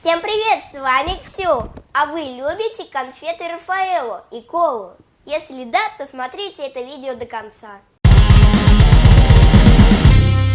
Всем привет, с вами Ксю. А вы любите конфеты Рафаэлло и колу? Если да, то смотрите это видео до конца.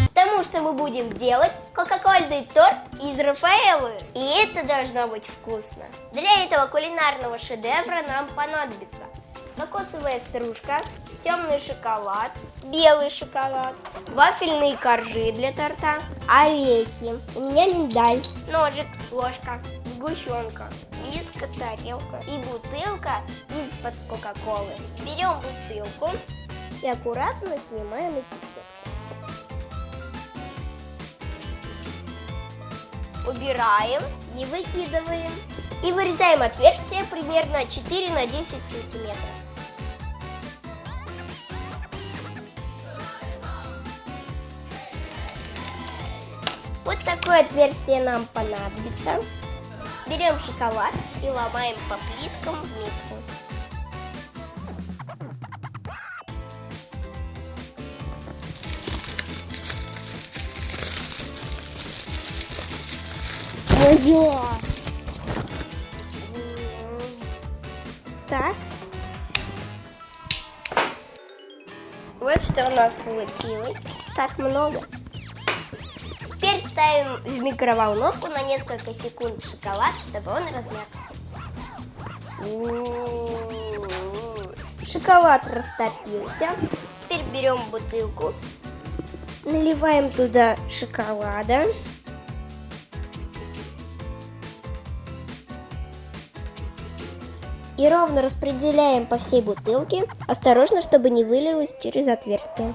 Потому что мы будем делать кока-кольный торт из Рафаэлло. И это должно быть вкусно. Для этого кулинарного шедевра нам понадобится кокосовая стружка, темный шоколад, белый шоколад, вафельные коржи для торта, орехи, у меня миндаль, ножик, ложка, сгущенка, миска, тарелка и бутылка из-под кока-колы. Берем бутылку и аккуратно снимаем этикетку. Убираем, не выкидываем и вырезаем отверстие примерно 4 на 10 сантиметров. Вот такое отверстие нам понадобится. Берем шоколад и ломаем по плиткам в Моё! Так. Вот что у нас получилось. Так много. Теперь ставим в микроволновку на несколько секунд шоколад, чтобы он размяк. Шоколад растопился. Теперь берем бутылку, наливаем туда шоколада. И ровно распределяем по всей бутылке, осторожно, чтобы не вылилось через отверстие.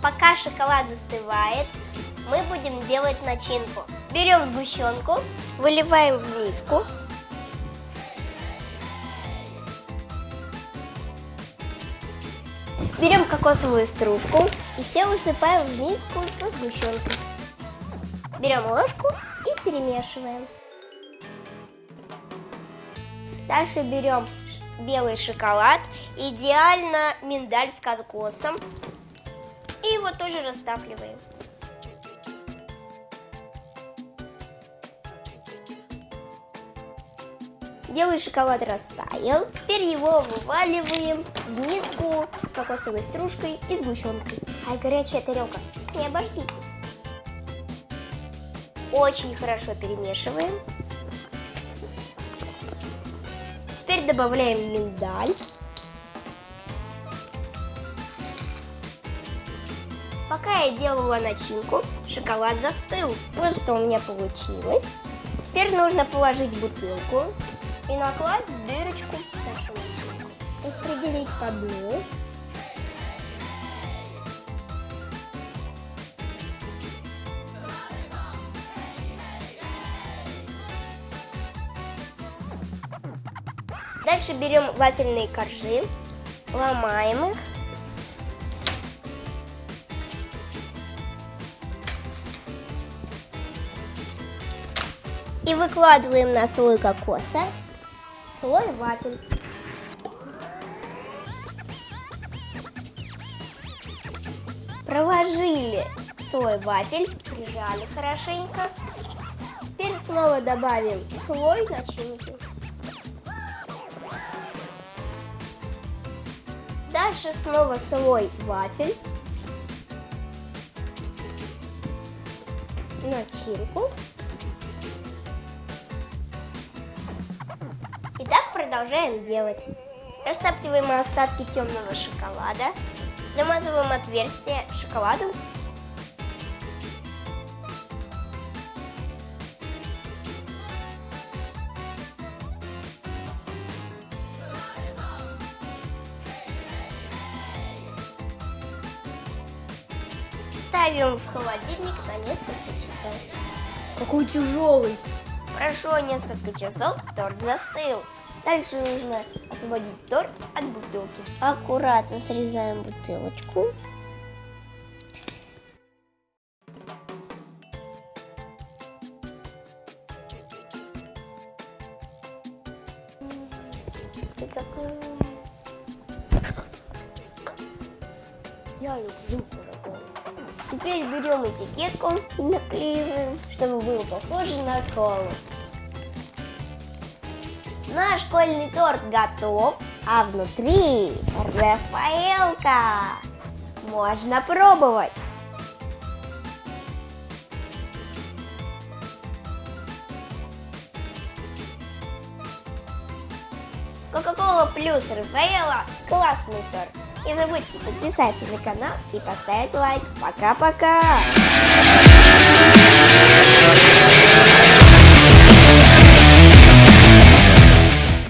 Пока шоколад застывает, мы будем делать начинку. Берем сгущенку, выливаем в миску. Берем кокосовую стружку и все высыпаем в миску со сгущенкой. Берем ложку и перемешиваем. Дальше берем белый шоколад, идеально миндаль с кокосом и его тоже растапливаем. Белый шоколад растаял. Теперь его вываливаем в миску с кокосовой стружкой и сгущенкой. Ай, горячая тарелка, не обожгитесь. Очень хорошо перемешиваем. Теперь добавляем миндаль. Пока я делала начинку, шоколад застыл. Вот что у меня получилось. Теперь нужно положить бутылку и накласть дырочку в начинку. Распределить по дну. Дальше берем вафельные коржи, ломаем их И выкладываем на слой кокоса слой вафель. Проложили слой вафель, прижали хорошенько. Теперь снова добавим слой начинки. Дальше снова слой вафель. Начинку. Продолжаем делать. Растаптиваем остатки темного шоколада. Замазываем отверстие шоколадом. Ставим в холодильник на несколько часов. Какой тяжелый. Прошло несколько часов, торт застыл. Дальше нужно освободить торт от бутылки. Аккуратно срезаем бутылочку. И какой Я люблю Кока-Колу. Теперь берем этикетку и наклеиваем, чтобы было похоже на колу. Наш школьный торт готов, а внутри Рафаэлка. Можно пробовать. Кока-кола плюс Рафаэла – классный торт. Не забудьте подписаться на канал и поставить лайк. Пока-пока!